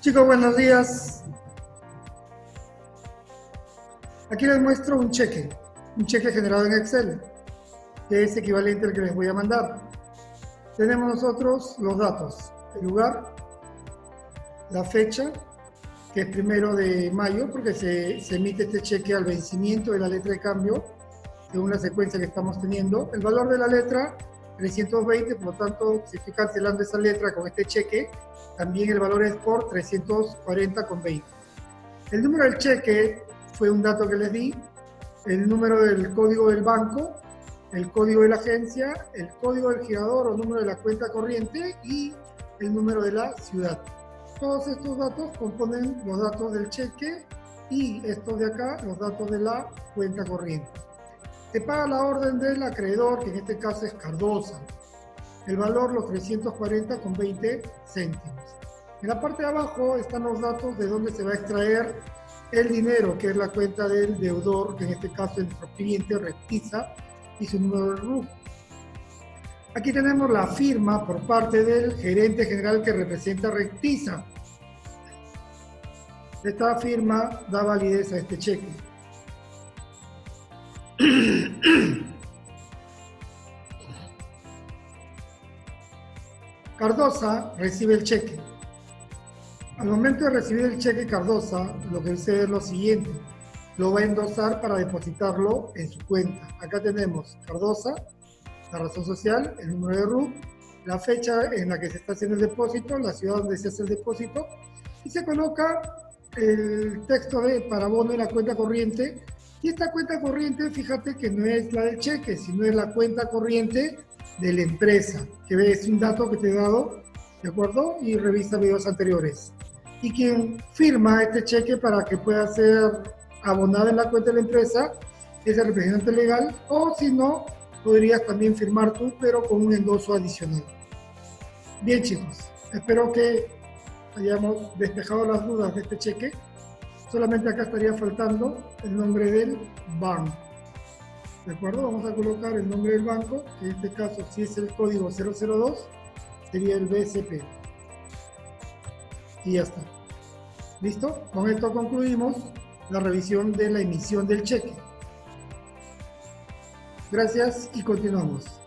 Chicos, buenos días. Aquí les muestro un cheque, un cheque generado en Excel, que es equivalente al que les voy a mandar. Tenemos nosotros los datos, el lugar, la fecha, que es primero de mayo, porque se, emite este cheque al vencimiento de la letra de cambio, según la secuencia que estamos teniendo. El valor de la letra, 320, por lo tanto, si estoy cancelando esa letra con este cheque, también el valor es por 340,20. El número del cheque fue un dato que les di, el número del código del banco, el código de la agencia, el código del girador o número de la cuenta corriente y el número de la ciudad. Todos estos datos componen los datos del cheque y estos de acá, los datos de la cuenta corriente. Se paga la orden del acreedor, que en este caso es Cardosa. El valor, los 340 con 20 céntimos. En la parte de abajo están los datos de dónde se va a extraer el dinero, que es la cuenta del deudor, que en este caso es nuestro cliente Rectiza, y su número de RUC. Aquí tenemos la firma por parte del gerente general que representa Rectiza. Esta firma da validez a este cheque. Cardosa recibe el cheque. Al momento de recibir el cheque Cardosa, lo que sucede es lo siguiente. Lo va a endosar para depositarlo en su cuenta. Acá tenemos Cardosa, la razón social, el número de RUT, la fecha en la que se está haciendo el depósito, la ciudad donde se hace el depósito, y se coloca el texto de para bono en la cuenta corriente. Y esta cuenta corriente, fíjate que no es la del cheque, sino es la cuenta corriente de la empresa, que es un dato que te he dado, ¿de acuerdo? Y revisa videos anteriores y quien firma este cheque para que pueda ser abonado en la cuenta de la empresa es el representante legal o si no, podrías también firmar tú, pero con un endoso adicional. Bien chicos, espero que hayamos despejado las dudas de este cheque. Solamente acá estaría faltando el nombre del banco. ¿De acuerdo? Vamos a colocar el nombre del banco, que en este caso si es el código 002, sería el BSP. Y ya está. ¿Listo? Con esto concluimos la revisión de la emisión del cheque. Gracias y continuamos.